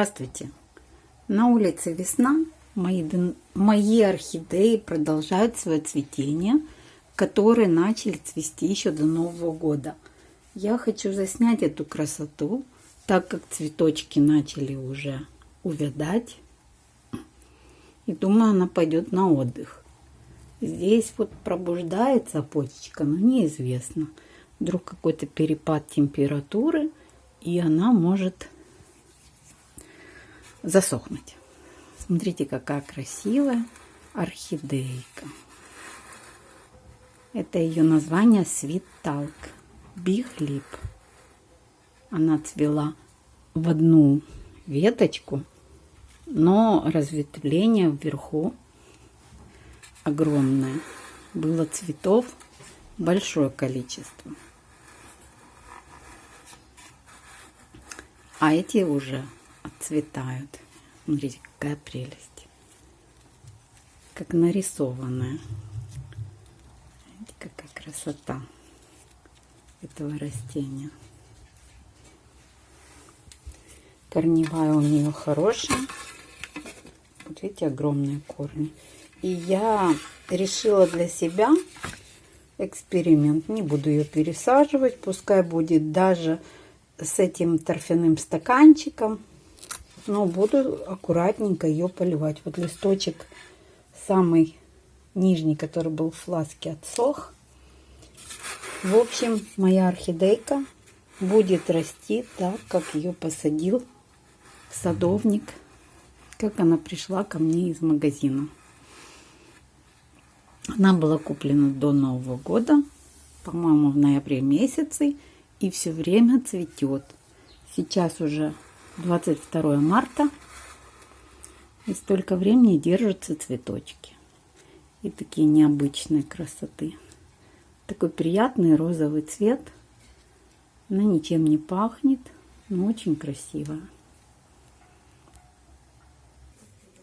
Здравствуйте! На улице весна. Мои, мои орхидеи продолжают свое цветение, которые начали цвести еще до Нового года. Я хочу заснять эту красоту, так как цветочки начали уже увядать. И думаю, она пойдет на отдых. Здесь вот пробуждается почечка, но неизвестно. Вдруг какой-то перепад температуры, и она может засохнуть. Смотрите, какая красивая орхидейка. Это ее название Sweet Talk Big Lip. Она цвела в одну веточку, но разветвление вверху огромное. Было цветов большое количество. А эти уже отцветают. Смотрите, какая прелесть. Как нарисованная. Видите, какая красота этого растения. Корневая у нее хорошая. Вот видите, огромные корни. И я решила для себя эксперимент. Не буду ее пересаживать. Пускай будет даже с этим торфяным стаканчиком. Но буду аккуратненько ее поливать. Вот листочек самый нижний, который был в фласке, отсох. В общем, моя орхидейка будет расти так, как ее посадил садовник, как она пришла ко мне из магазина. Она была куплена до Нового года, по-моему, в ноябре месяце и все время цветет. Сейчас уже 22 марта и столько времени держатся цветочки. И такие необычные красоты. Такой приятный розовый цвет. Она ничем не пахнет, но очень красивая.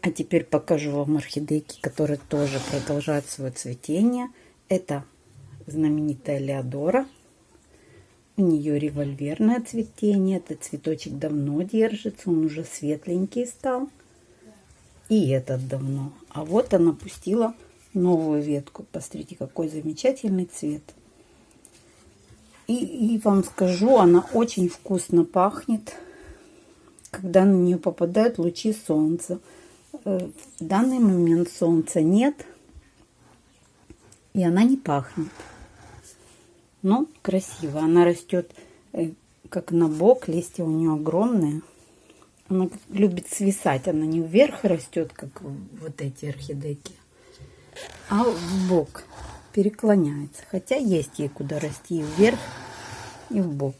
А теперь покажу вам орхидейки, которые тоже продолжают свое цветение. Это знаменитая Леодора. У нее револьверное цветение. Этот цветочек давно держится. Он уже светленький стал. И этот давно. А вот она пустила новую ветку. Посмотрите, какой замечательный цвет. И, и вам скажу, она очень вкусно пахнет, когда на нее попадают лучи солнца. Э, в данный момент солнца нет, и она не пахнет. Но красиво. Она растет э, как на бок, листья у нее огромные. Она любит свисать, она не вверх растет, как вот эти орхидейки, а в бок переклоняется. Хотя есть ей куда расти и вверх, и в бок.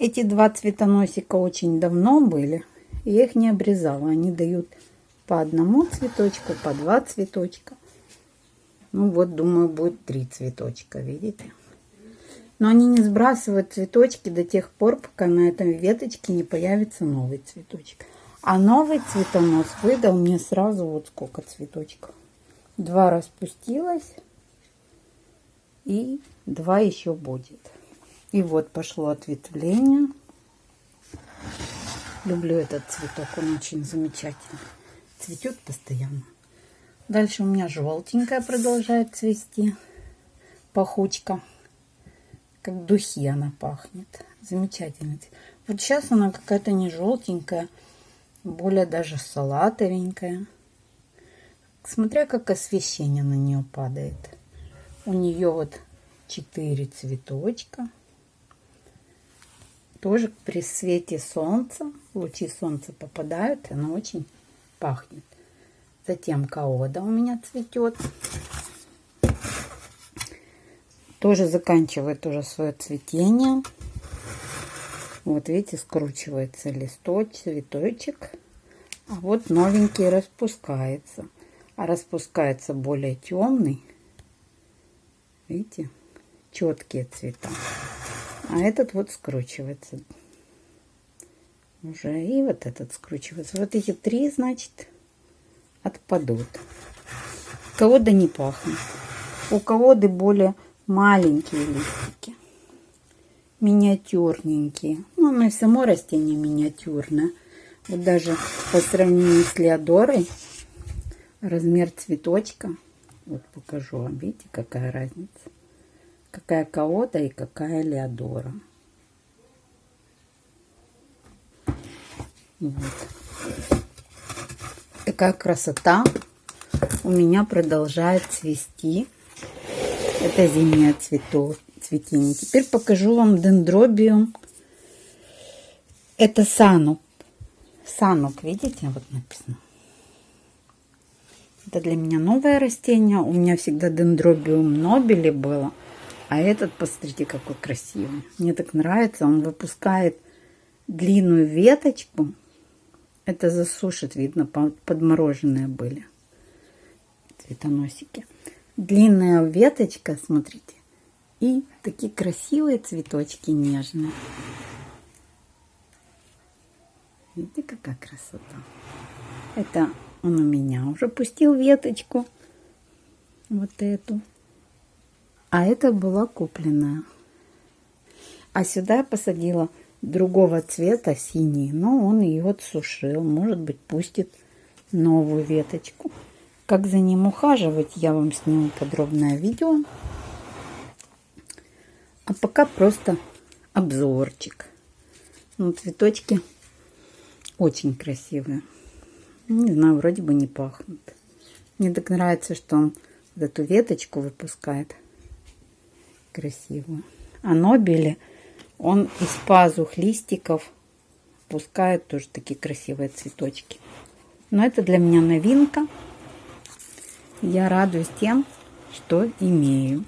Эти два цветоносика очень давно были, я их не обрезала. Они дают по одному цветочку, по два цветочка. Ну вот, думаю, будет три цветочка, видите? Но они не сбрасывают цветочки до тех пор, пока на этом веточке не появится новый цветочек. А новый цветонос выдал мне сразу вот сколько цветочков. Два распустилось и два еще будет. И вот пошло ответвление. Люблю этот цветок, он очень замечательный. Цветет постоянно. Дальше у меня желтенькая продолжает цвести. Пахучка как духи она пахнет. Замечательно. Вот сейчас она какая-то не желтенькая, более даже салатовенькая. Смотря как освещение на нее падает. У нее вот четыре цветочка. Тоже при свете солнца, лучи солнца попадают, она очень пахнет. Затем каода у меня цветет тоже заканчивает уже свое цветение. Вот видите, скручивается листочек, цветочек. А вот новенький распускается. А распускается более темный. Видите, четкие цвета. А этот вот скручивается. Уже и вот этот скручивается. Вот эти три, значит, отпадут. У не пахнет. У кого-то более маленькие листики, миниатюрненькие. Ну, оно и само растение миниатюрное. Вот даже по сравнению с Леодорой, размер цветочка, вот покажу вам, видите, какая разница. Какая Каота и какая Леодора. Вот. Такая красота у меня продолжает цвести. Это зимнее цветок, цветение. Теперь покажу вам дендробиум. Это санук. Санук, видите, вот написано. Это для меня новое растение. У меня всегда дендробиум нобели было. А этот, посмотрите, какой красивый. Мне так нравится. Он выпускает длинную веточку. Это засушит, видно, подмороженные были цветоносики. Длинная веточка, смотрите. И такие красивые цветочки нежные. Видите, какая красота. Это он у меня уже пустил веточку. Вот эту. А это была купленная. А сюда я посадила другого цвета, синий. Но он ее отсушил. Может быть, пустит новую веточку. Как за ним ухаживать, я вам сниму подробное видео. А пока просто обзорчик. Ну, цветочки очень красивые. Не знаю, вроде бы не пахнут. Мне так нравится, что он вот эту веточку выпускает красивую. А нобели, он из пазух листиков пускает тоже такие красивые цветочки. Но это для меня новинка. Я радуюсь тем, что имею.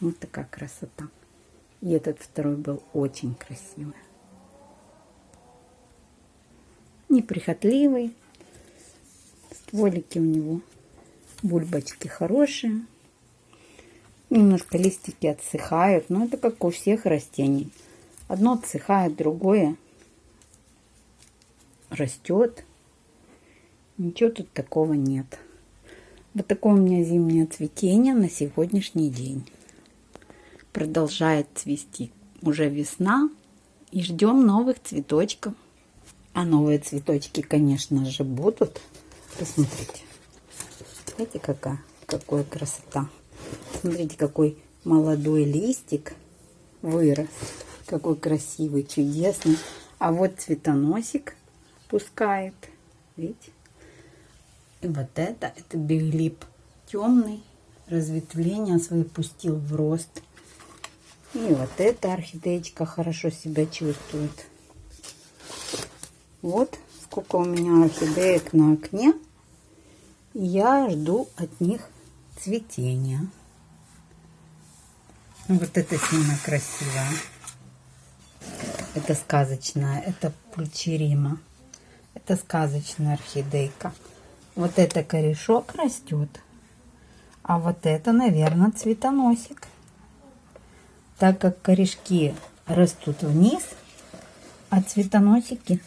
Вот такая красота. И этот второй был очень красивый. неприхотливый. Стволики у него бульбочки хорошие. Немножко листики отсыхают, но это как у всех растений. Одно отсыхает, другое растет. Ничего тут такого нет. Вот такое у меня зимнее цветение на сегодняшний день. Продолжает цвести уже весна. И ждем новых цветочков. А новые цветочки, конечно же, будут. Посмотрите. Смотрите, какая, какая красота. Смотрите, какой молодой листик вырос. Какой красивый, чудесный. А вот цветоносик пускает. Видите? И вот это, это биглип темный. Разветвление свои пустил в рост. И вот эта орхидеечка хорошо себя чувствует. Вот сколько у меня орхидеек на окне. Я жду от них цветения. Вот это сильно красиво. Это сказочная, это пульчерима. Это сказочная орхидейка. Вот это корешок растет. А вот это, наверное, цветоносик. Так как корешки растут вниз, а цветоносики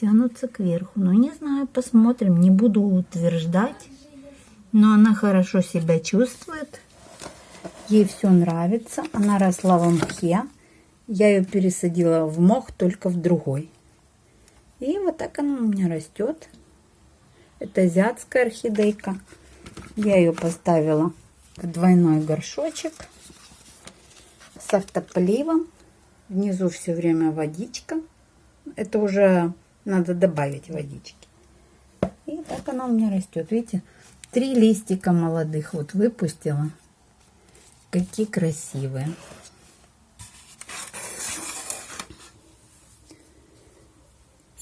тянутся кверху. Ну, не знаю, посмотрим. Не буду утверждать. Но она хорошо себя чувствует. Ей все нравится. Она росла в мхе. Я ее пересадила в мох, только в другой. И вот так она у меня растет. Это азиатская орхидейка. Я ее поставила в двойной горшочек с автополивом. Внизу все время водичка. Это уже надо добавить водички. И так она у меня растет. Видите, три листика молодых вот выпустила. Какие красивые.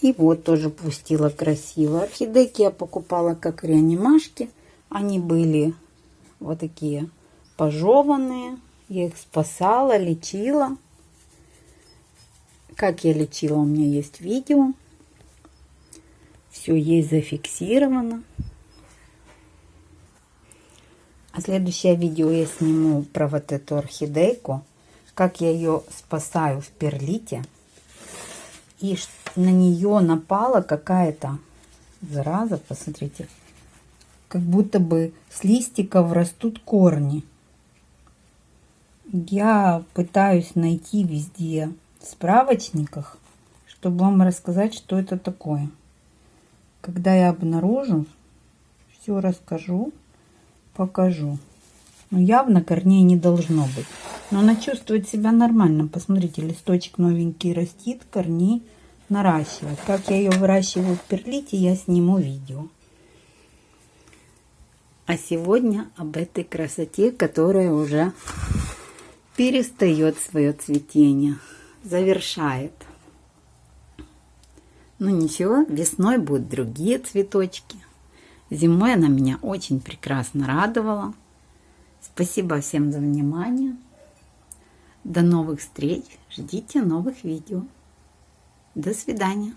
И вот тоже пустила красиво. Орхидейки я покупала как реанимашки. Они были вот такие пожеванные. Я их спасала, лечила. Как я лечила, у меня есть видео. Все есть зафиксировано. А следующее видео я сниму про вот эту орхидейку. Как я ее спасаю в перлите. И на нее напала какая-то зараза. Посмотрите. Как будто бы с листиков растут корни. Я пытаюсь найти везде в справочниках чтобы вам рассказать, что это такое. Когда я обнаружу, все расскажу, покажу. Но явно корней не должно быть. Но она чувствует себя нормально. Посмотрите, листочек новенький растит, корней наращивает. Как я ее выращиваю в перлите, я сниму видео. А сегодня об этой красоте, которая уже перестает свое цветение, завершает. Ну ничего, весной будут другие цветочки. Зимой она меня очень прекрасно радовала. Спасибо всем за внимание. До новых встреч. Ждите новых видео. До свидания.